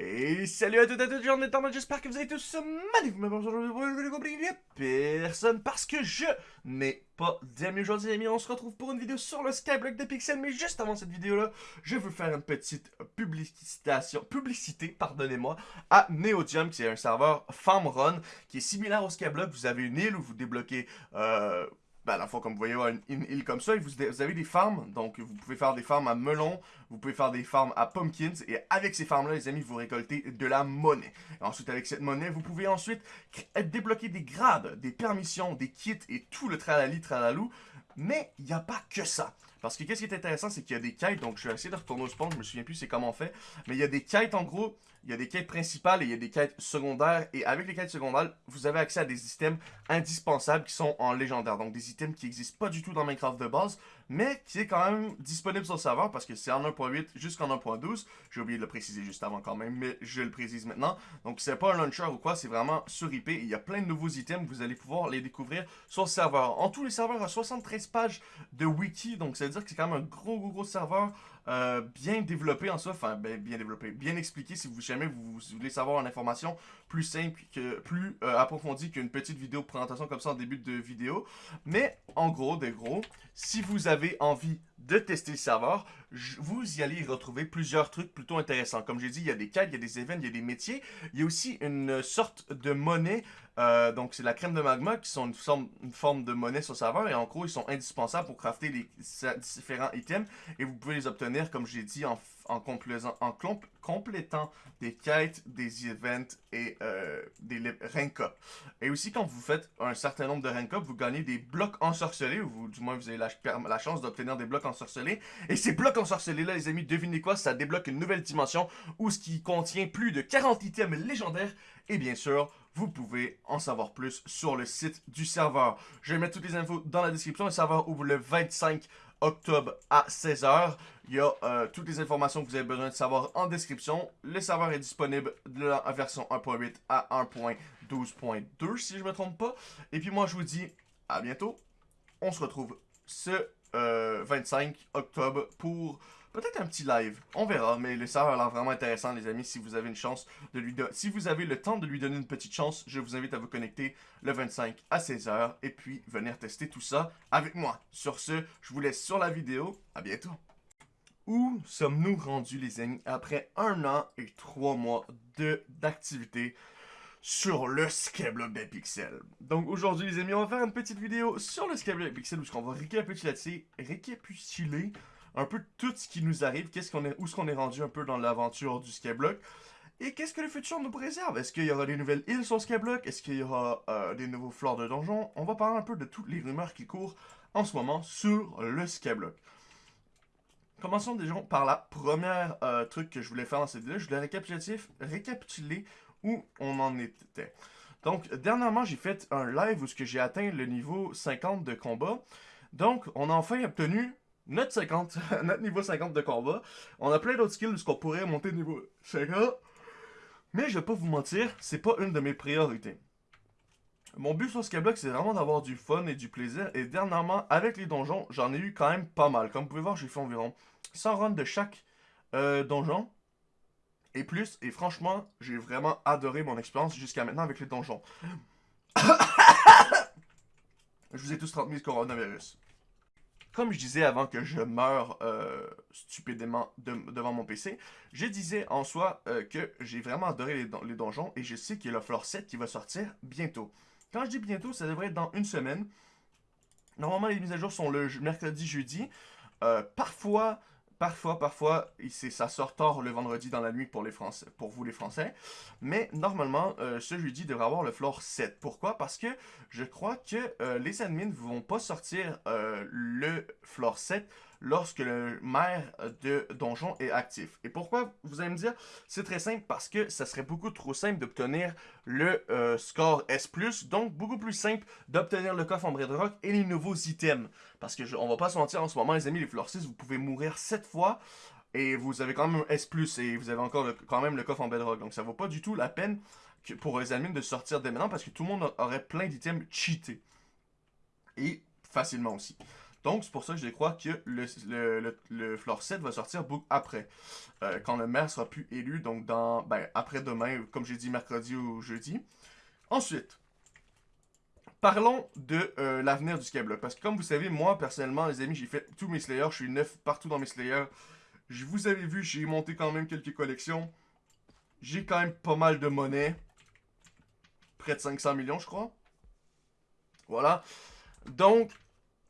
Et salut à toutes et à tous, j'espère que vous allez tous bonjour, aujourd'hui, personne parce que je n'ai pas d'amis aujourd'hui, les amis. On se retrouve pour une vidéo sur le Skyblock de Pixel. Mais juste avant cette vidéo-là, je veux faire une petite publicité, pardonnez-moi, à Neodium, qui est un serveur farm run qui est similaire au Skyblock. Vous avez une île où vous débloquez. Euh, à la fois, comme vous voyez, une, île comme ça, vous, avez des farms, donc vous pouvez faire des farms à melons, vous pouvez faire des farms à pumpkins, et avec ces farms-là, les amis, vous récoltez de la monnaie. ensuite, avec cette monnaie, vous pouvez ensuite débloquer des grades, des permissions, des kits, et tout le tralali tralalou, mais il n'y a pas que ça. Parce que qu'est-ce qui est intéressant, c'est qu'il y a des quêtes, donc je vais essayer de retourner au spawn, je me souviens plus c'est comment on fait, mais il y a des quêtes en gros, il y a des quêtes principales et il y a des quêtes secondaires, et avec les quêtes secondaires, vous avez accès à des items indispensables qui sont en légendaire, donc des items qui n'existent pas du tout dans Minecraft de base, mais qui est quand même disponible sur le serveur parce que c'est en 1.8 jusqu'en 1.12. J'ai oublié de le préciser juste avant quand même, mais je le précise maintenant. Donc c'est pas un launcher ou quoi, c'est vraiment sur IP. il y a plein de nouveaux items, vous allez pouvoir les découvrir sur le serveur. En tout, les serveurs ont 73 pages de wiki, donc veut dire que c'est quand même un gros gros gros serveur euh, bien développé en soi, enfin ben, bien développé, bien expliqué si vous jamais vous, voulez savoir une information plus simple, que plus euh, approfondie qu'une petite vidéo présentation comme ça en début de vidéo. Mais en gros, de gros, si vous avez envie de tester le serveur, vous y allez retrouver plusieurs trucs plutôt intéressants. Comme j'ai dit, il y a des quêtes, il y a des événements, il y a des métiers. Il y a aussi une sorte de monnaie, euh, donc c'est la crème de magma, qui sont une forme, une forme de monnaie sur serveur. Et en gros, ils sont indispensables pour crafter les différents items. Et vous pouvez les obtenir, comme j'ai dit, en complétant des quêtes, des events et euh, des rank up. Et aussi, quand vous faites un certain nombre de rank up, vous gagnez des blocs ensorcelés, ou du moins vous avez la, la chance d'obtenir des blocs ensorcelés. Et ces blocs ensorcelés-là, les amis, devinez quoi, ça débloque une nouvelle dimension où ce qui contient plus de 40 items légendaires. Et bien sûr, vous pouvez en savoir plus sur le site du serveur. Je vais mettre toutes les infos dans la description. Le serveur ouvre le 25 octobre à 16h. Il y a euh, toutes les informations que vous avez besoin de savoir en description. Le serveur est disponible de la version 1.8 à 1.12.2 si je ne me trompe pas. Et puis moi je vous dis à bientôt. On se retrouve ce 25 euh, octobre pour Peut-être un petit live. On verra, mais le serveur a l'air vraiment intéressant, les amis. Si vous avez une chance de lui donner... Si vous avez le temps de lui donner une petite chance, je vous invite à vous connecter le 25 à 16h et puis venir tester tout ça avec moi. Sur ce, je vous laisse sur la vidéo. À bientôt. Où sommes-nous rendus, les amis, après un an et trois mois d'activité? Sur le Skyblock des. Donc aujourd'hui les amis, on va faire une petite vidéo sur le Skyblock des pixels où on va récapituler, récapituler un peu tout ce qui nous arrive, qu'est-ce qu'on est, où est-ce qu'on est rendu un peu dans l'aventure du Skyblock. Et qu'est-ce que le futur nous préserve? Est-ce qu'il y aura des nouvelles îles sur Skyblock? Est-ce qu'il y aura euh, des nouveaux flores de donjon? On va parler un peu de toutes les rumeurs qui courent en ce moment sur le Skyblock. Commençons déjà par la première euh, truc que je voulais faire dans cette vidéo. Je voulais récapituler, récapituler où on en était. Donc, dernièrement, j'ai fait un live où j'ai atteint le niveau 50 de combat. Donc, on a enfin obtenu notre 50, notre niveau 50 de combat. On a plein d'autres skills qu'on pourrait monter niveau 50. Mais je vais pas vous mentir, c'est pas une de mes priorités. Mon but sur Skyblock, c'est vraiment d'avoir du fun et du plaisir. Et dernièrement, avec les donjons, j'en ai eu quand même pas mal. Comme vous pouvez voir, j'ai fait environ 100 runs de chaque euh, donjon. Et plus, et franchement, j'ai vraiment adoré mon expérience jusqu'à maintenant avec les donjons. je vous ai tous transmis le coronavirus comme je disais avant que je meure euh, stupidement devant mon PC, je disais en soi euh, que j'ai vraiment adoré les, donjons et je sais qu'il y a le Floor 7 qui va sortir bientôt. Quand je dis bientôt, ça devrait être dans une semaine. Normalement, les mises à jour sont le mercredi, jeudi. Euh, parfois, Parfois, parfois, ça sort tard le vendredi dans la nuit pour, les Français, pour vous les Français. Mais normalement, euh, ce jeudi devrait avoir le floor 7. Pourquoi? Parce que je crois que euh, les admins ne vont pas sortir euh, le floor 7 lorsque le maire de donjon est actif. Et pourquoi, vous allez me dire, c'est très simple, parce que ça serait beaucoup trop simple d'obtenir le euh, score S+, donc beaucoup plus simple d'obtenir le coffre en rock et les nouveaux items. Parce que, on va pas se mentir, en ce moment, les amis, les floor 6, vous pouvez mourir 7 fois, et vous avez quand même un S+, et vous avez encore quand même le coffre en bedrock. Donc ça vaut pas du tout la peine pour les admins de sortir dès maintenant, parce que tout le monde aurait plein d'items cheatés. Et facilement aussi. Donc, c'est pour ça que je crois que le, le, le, floor 7 va sortir après. Euh, quand le maire sera plus élu, donc dans ben, après-demain, comme j'ai dit mercredi ou jeudi. Ensuite, parlons de euh, l'avenir du Skyblock. Parce que comme vous savez, moi, personnellement, les amis, j'ai fait tous mes Slayers. Je suis neuf partout dans mes Slayers. Je vous avez vu, j'ai monté quand même quelques collections. J'ai quand même pas mal de monnaie. Près de 500 millions, je crois. Voilà. Donc,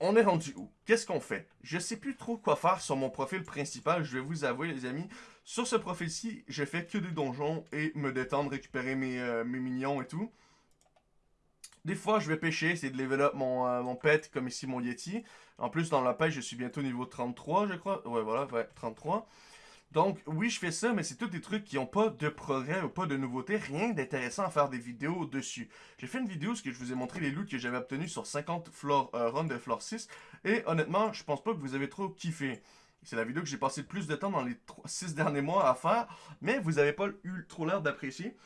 on est rendu où? Qu'est-ce qu'on fait? Je sais plus trop quoi faire sur mon profil principal, je vais vous avouer les amis. Sur ce profil-ci, je fais que des donjons et me détendre, récupérer mes, euh, minions et tout. Des fois, je vais pêcher, c'est de level up mon, euh, mon pet, comme ici mon Yeti. En plus, dans la pêche, je suis bientôt niveau 33, je crois. Ouais, voilà, ouais, 33. Donc, oui, je fais ça, mais c'est tous des trucs qui n'ont pas de progrès ou pas de nouveautés. Rien d'intéressant à faire des vidéos dessus. J'ai fait une vidéo où je vous ai montré les loots que j'avais obtenus sur 50 floor, euh, runs de floor 6. Et honnêtement, je pense pas que vous avez trop kiffé. C'est la vidéo que j'ai passé le plus de temps dans les 6 derniers mois à faire. Mais vous avez pas eu trop l'air d'apprécier.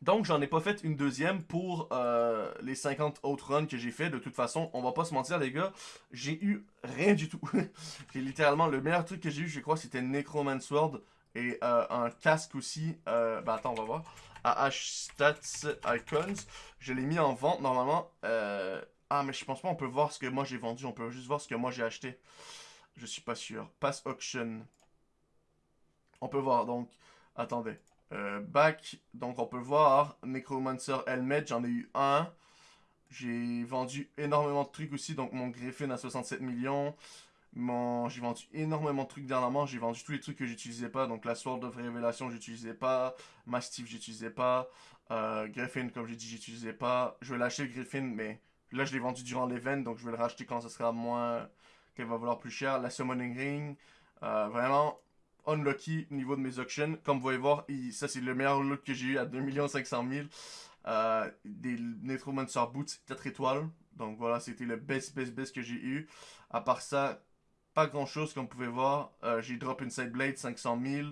Donc, j'en ai pas fait une deuxième pour euh, les 50 autres runs que j'ai fait. De toute façon, on va pas se mentir, les gars, j'ai eu rien du tout. j'ai littéralement, le meilleur truc que j'ai eu, je crois, c'était Necroman Sword et euh, un casque aussi. Euh, bah attends, on va voir. AH Stats Icons. Je l'ai mis en vente, normalement. Ah, mais je pense pas on peut voir ce que moi j'ai vendu. On peut juste voir ce que moi j'ai acheté. Je suis pas sûr. Pass Auction. On peut voir, donc... Attendez. Euh, back, donc on peut voir Necromancer Helmet, j'en ai eu un. J'ai vendu énormément de trucs aussi, donc mon Griffin à 67 millions. Mon... J'ai vendu énormément de trucs dernièrement, j'ai vendu tous les trucs que j'utilisais pas. Donc la Sword of Révélation, j'utilisais pas. Mastiff, j'utilisais pas. Euh, Griffin, comme j'ai dit, j'utilisais pas. Je vais lâcher le Griffin, mais là je l'ai vendu durant l'event, donc je vais le racheter quand ce sera moins... qu'elle va valoir plus cher. La Summoning Ring, euh, vraiment, unlucky niveau de mes auctions. Comme vous pouvez voir, ça c'est le meilleur loot que j'ai eu à 2 500 000. Euh, des Necromancer Boots 4 étoiles. Donc voilà, c'était le best, best, best que j'ai eu. À part ça, pas grand chose comme vous pouvez voir. Euh, j'ai drop une Side Blade 500 000.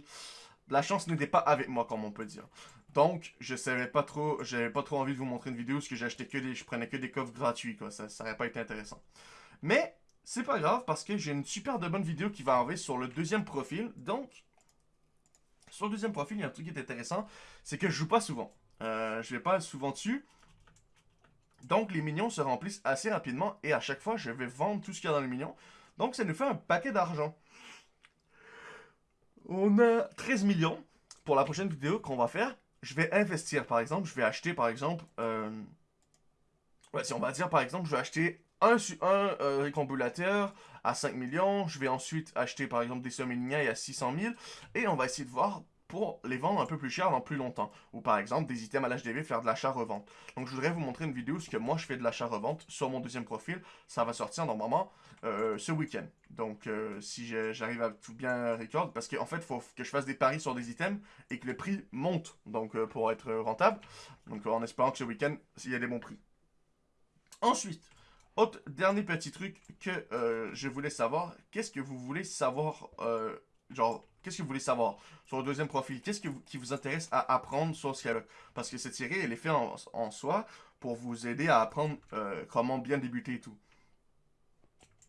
La chance n'était pas avec moi, comme on peut dire. Donc, je savais pas trop, j'avais pas trop envie de vous montrer une vidéo parce que j'achetais que des, je prenais que des coffres gratuits, quoi. Ça, ça aurait pas été intéressant. Mais, c'est pas grave parce que j'ai une super de bonne vidéo qui va arriver sur le deuxième profil. Donc, sur le deuxième profil, il y a un truc qui est intéressant. C'est que je joue pas souvent. Euh, je vais pas souvent dessus. Donc, les minions se remplissent assez rapidement. Et à chaque fois, je vais vendre tout ce qu'il y a dans les minions. Donc, ça nous fait un paquet d'argent. On a 13 millions pour la prochaine vidéo qu'on va faire. Je vais investir, par exemple. Je vais acheter, par exemple... Euh... Ouais, si on va dire, par exemple, je vais acheter un, un euh, récombulateur à 5 millions. Je vais ensuite acheter par exemple des Summoniailles à 600 000. Et on va essayer de voir pour les vendre un peu plus cher dans plus longtemps. Ou par exemple des items à l'HDV, faire de l'achat-revente. Donc je voudrais vous montrer une vidéo ce que moi je fais de l'achat-revente sur mon deuxième profil. Ça va sortir normalement euh, ce week-end. Donc euh, si j'arrive à tout bien record, parce qu'en fait il faut que je fasse des paris sur des items et que le prix monte donc pour être rentable. Donc en espérant que ce week-end, il y a des bons prix. Ensuite, autre dernier petit truc que euh, je voulais savoir, qu'est-ce que vous voulez savoir, euh, genre, que sur le deuxième profil? Qu'est-ce qui vous intéresse à apprendre sur Skylock Parce que cette série, elle est faite en, soi pour vous aider à apprendre euh, comment bien débuter et tout.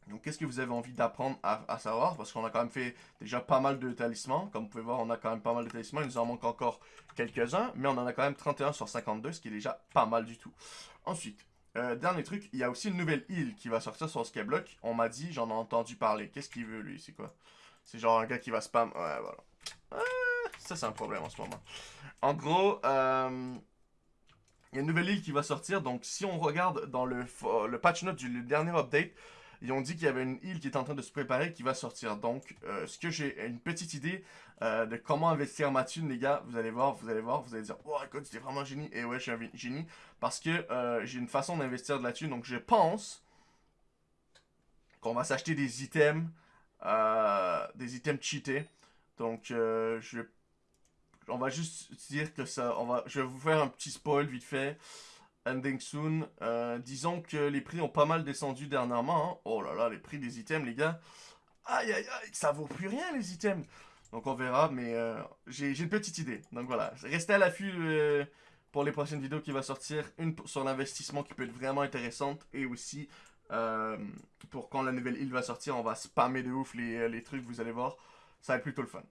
Donc, qu'est-ce que vous avez envie d'apprendre à, savoir? Parce qu'on a quand même fait déjà pas mal de talismans. Comme vous pouvez voir, on a quand même pas mal de talismans. Il nous en manque encore quelques-uns. Mais on en a quand même 31 sur 52, ce qui est déjà pas mal du tout. Ensuite, euh, dernier truc, il y a aussi une nouvelle île qui va sortir sur Skyblock. On m'a dit, j'en ai entendu parler. Qu'est-ce qu'il veut, lui? C'est quoi? C'est genre un gars qui va spam. Ouais, voilà. Ah, ça, c'est un problème en ce moment. En gros, euh, il y a une nouvelle île qui va sortir. Donc, si on regarde dans le, patch note du dernier update, ils ont dit qu'il y avait une île qui est en train de se préparer qui va sortir. Donc, euh, ce que j'ai une petite idée euh, de comment investir ma thune, les gars, vous allez voir, vous allez voir, vous allez dire, oh écoute, c'était vraiment génie. Et ouais, je suis un génie parce que euh, j'ai une façon d'investir de la thune. Donc, je pense qu'on va s'acheter des items, des items cheatés. Donc, je on va juste dire que ça, on va, je vais vous faire un petit spoil vite fait ending soon. Euh, disons que les prix ont pas mal descendu dernièrement. Hein. Oh là là, les prix des items, les gars. Aïe, aïe, aïe, ça vaut plus rien, les items. Donc on verra, mais euh, j'ai une petite idée. Donc voilà, restez à l'affût euh, pour les prochaines vidéos qui vont sortir. Une sur l'investissement qui peut être vraiment intéressante et aussi Euh, pour quand la nouvelle île va sortir, on va spammer de ouf les, les trucs, vous allez voir. Ça va être plutôt le fun.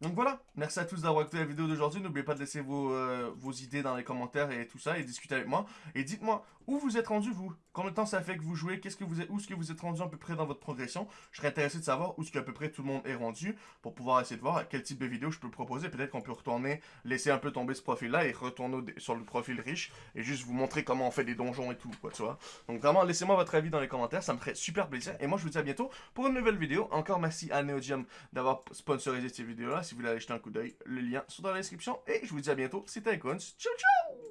Donc voilà, merci à tous d'avoir écouté la vidéo d'aujourd'hui. N'oubliez pas de laisser vos, euh, idées dans les commentaires et tout ça et discuter avec moi. Et dites-moi où vous êtes rendu vous? Combien de temps ça fait que vous jouez? Qu'est-ce que vous êtes, Où est-ce que vous êtes rendu à peu près dans votre progression? Je serais intéressé de savoir où est-ce qu'à peu près tout le monde est rendu pour pouvoir essayer de voir quel type de vidéo je peux proposer. Peut-être qu'on peut retourner, laisser un peu tomber ce profil-là et retourner sur le profil riche et juste vous montrer comment on fait des donjons et tout, quoi, tu vois. Donc vraiment, laissez-moi votre avis dans les commentaires, ça me ferait super plaisir. Et moi, je vous dis à bientôt pour une nouvelle vidéo. Encore merci à Neodium d'avoir sponsorisé cette vidéo-là. Si vous voulez aller jeter un coup d'œil, le lien sont dans la description. Et je vous dis à bientôt, c'était Icons. Ciao, ciao